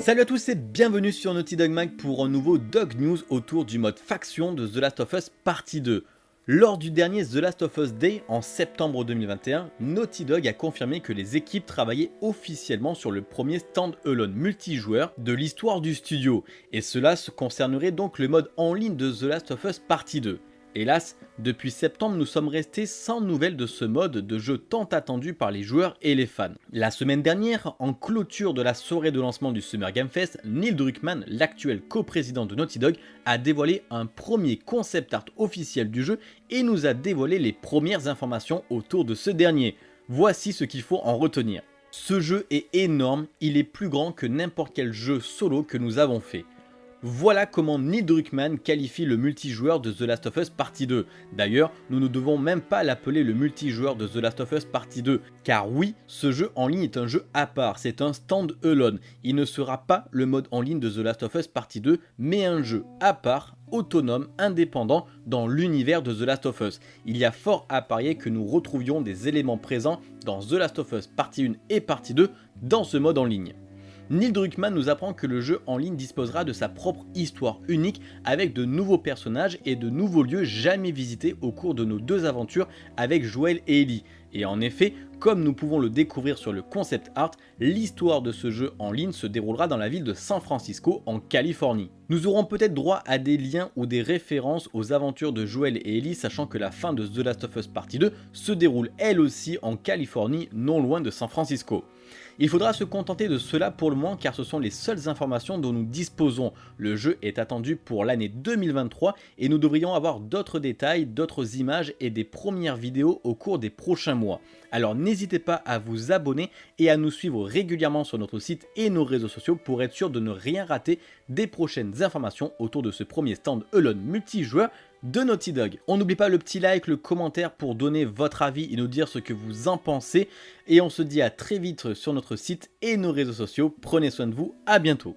Salut à tous et bienvenue sur Naughty Dog Mag pour un nouveau Dog News autour du mode faction de The Last of Us Partie 2. Lors du dernier The Last of Us Day en septembre 2021, Naughty Dog a confirmé que les équipes travaillaient officiellement sur le premier stand-alone multijoueur de l'histoire du studio, et cela concernerait donc le mode en ligne de The Last of Us Partie 2. Hélas, depuis septembre, nous sommes restés sans nouvelles de ce mode de jeu tant attendu par les joueurs et les fans. La semaine dernière, en clôture de la soirée de lancement du Summer Game Fest, Neil Druckmann, l'actuel coprésident de Naughty Dog, a dévoilé un premier concept art officiel du jeu et nous a dévoilé les premières informations autour de ce dernier. Voici ce qu'il faut en retenir. Ce jeu est énorme, il est plus grand que n'importe quel jeu solo que nous avons fait. Voilà comment Neil Druckmann qualifie le multijoueur de The Last of Us Partie 2. D'ailleurs, nous ne devons même pas l'appeler le multijoueur de The Last of Us Partie 2, car oui, ce jeu en ligne est un jeu à part, c'est un stand-alone. Il ne sera pas le mode en ligne de The Last of Us Partie 2, mais un jeu à part, autonome, indépendant dans l'univers de The Last of Us. Il y a fort à parier que nous retrouvions des éléments présents dans The Last of Us Partie 1 et Partie 2 dans ce mode en ligne. Neil Druckmann nous apprend que le jeu en ligne disposera de sa propre histoire unique avec de nouveaux personnages et de nouveaux lieux jamais visités au cours de nos deux aventures avec Joel et Ellie. Et en effet, comme nous pouvons le découvrir sur le concept art, l'histoire de ce jeu en ligne se déroulera dans la ville de San Francisco en Californie. Nous aurons peut-être droit à des liens ou des références aux aventures de Joel et Ellie sachant que la fin de The Last of Us Partie 2 se déroule elle aussi en Californie non loin de San Francisco. Il faudra se contenter de cela pour le moment car ce sont les seules informations dont nous disposons. Le jeu est attendu pour l'année 2023 et nous devrions avoir d'autres détails, d'autres images et des premières vidéos au cours des prochains Alors n'hésitez pas à vous abonner et à nous suivre régulièrement sur notre site et nos réseaux sociaux pour être sûr de ne rien rater des prochaines informations autour de ce premier stand Alone multijoueur de Naughty Dog. On n'oublie pas le petit like, le commentaire pour donner votre avis et nous dire ce que vous en pensez. Et on se dit à très vite sur notre site et nos réseaux sociaux. Prenez soin de vous, à bientôt.